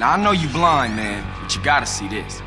Now, I know you blind, man, but you gotta see this.